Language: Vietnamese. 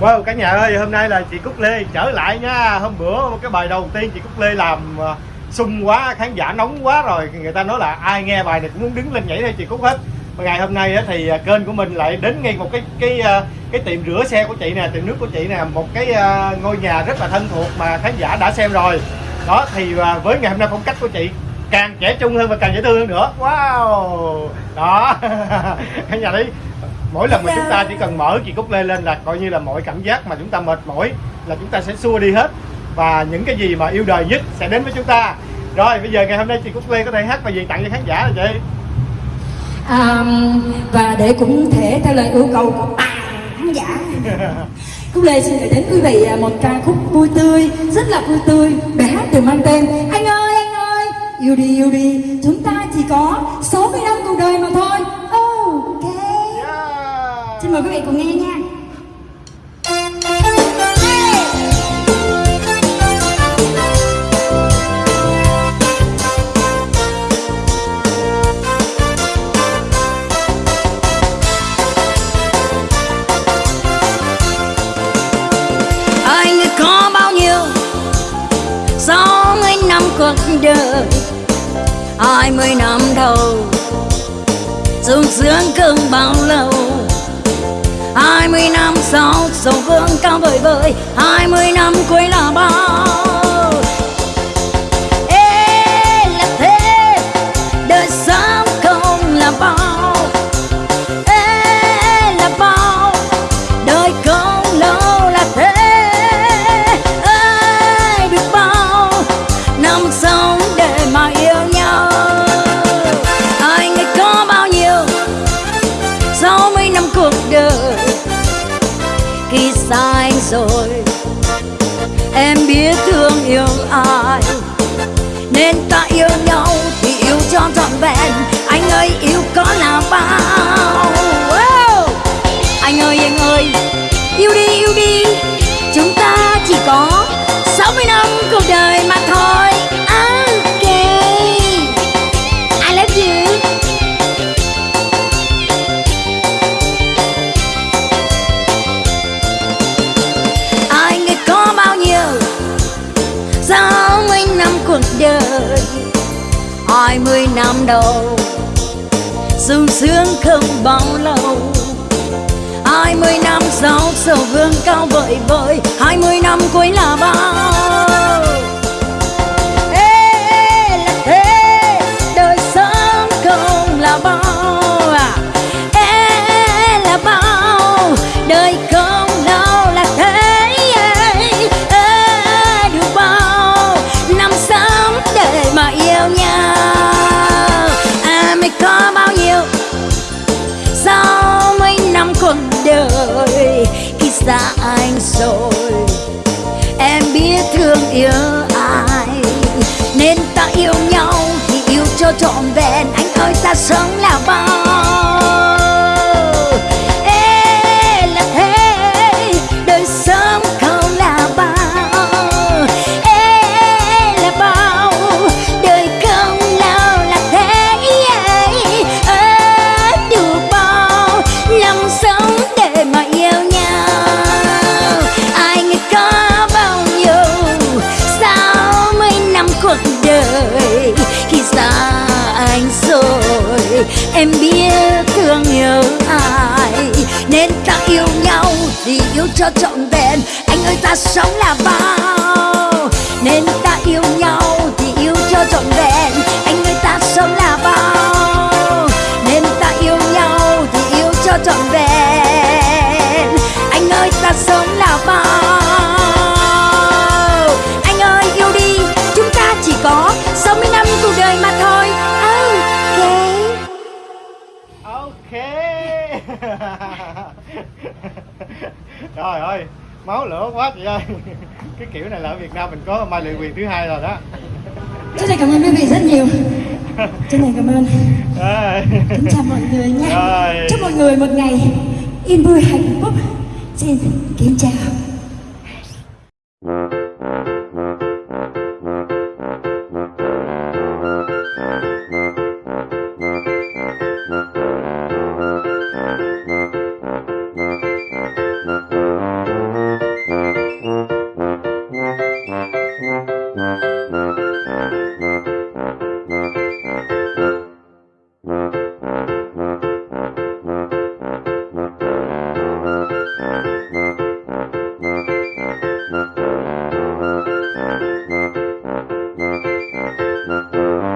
Wow, cả nhà ơi, hôm nay là chị Cúc Lê trở lại nha. Hôm bữa cái bài đầu tiên chị Cúc Lê làm ờ, sung quá, khán giả nóng quá rồi. Người ta nói là ai nghe bài này cũng muốn đứng lên nhảy theo chị Cúc hết. Và ngày hôm nay thì ờ, kênh của mình lại đến ngay một cái cái ờ, cái tiệm rửa xe của chị nè, Tiệm nước của chị nè. Một cái ngôi nhà rất là thân thuộc mà khán giả đã xem rồi. Đó, thì với ngày hôm nay phong cách của chị càng trẻ trung hơn và càng dễ thương hơn nữa. Wow! Đó Khán giả đi mỗi lần mà chúng ta chỉ cần mở chị cúc lê lên là coi như là mọi cảm giác mà chúng ta mệt mỏi là chúng ta sẽ xua đi hết. Và những cái gì mà yêu đời nhất sẽ đến với chúng ta. Rồi bây giờ ngày hôm nay chị cúc lê có thể hát bài gì tặng cho khán giả rồi chị. À, và để cũng thể theo lời yêu cầu của khán giả. Cúc Lê xin gửi đến quý vị một ca khúc vui tươi, rất là vui tươi. Bài hát được mang tên Anh ơi, anh ơi, yêu đi, yêu đi. Chúng ta chỉ có 60 năm cuộc đời mà thôi Xin mời quý vị cùng nghe nha. Anh có bao nhiêu? Sáu mươi năm cuộc đời. Hai mươi năm đầu. Sung sướng cưng bao lâu hai mươi năm sau, sầu vương cao vời vời. Hai mươi năm cuối là bao nên ta yêu nhau thì yêu cho trọn vẹn. Anh ơi, yêu có là bao hai mươi năm đầu. Sung sướng không bao lâu. Hai mươi năm sau sầu vương cao vợi vợi hai mươi năm cuối là bao. Xa anh rồi. Em biết thương yêu ai, nên ta yêu nhau thì yêu cho trọn vẹn. Anh ơi, ta sống là bao đời khi xa anh rồi, em biết thương nhớ ai. Nên ta yêu nhau thì yêu cho trọn vẹn. Anh ơi, ta sống là bao. Nên ta yêu nhau thì yêu cho trọn vẹn. Anh ơi, ta sống là bao. Nên ta yêu nhau thì yêu cho trọn vẹn. Trời ơi Máu lửa quá chị ơi. Cái kiểu này là ở Việt Nam mình có Mai Lệ Quyền thứ hai rồi đó. Chân thành cảm ơn quý vị rất nhiều. Chân thành cảm ơn. Kính chào mọi người nha Rồi. Chúc mọi người một ngày yên vui hạnh phúc. Xin kính chào Thank you.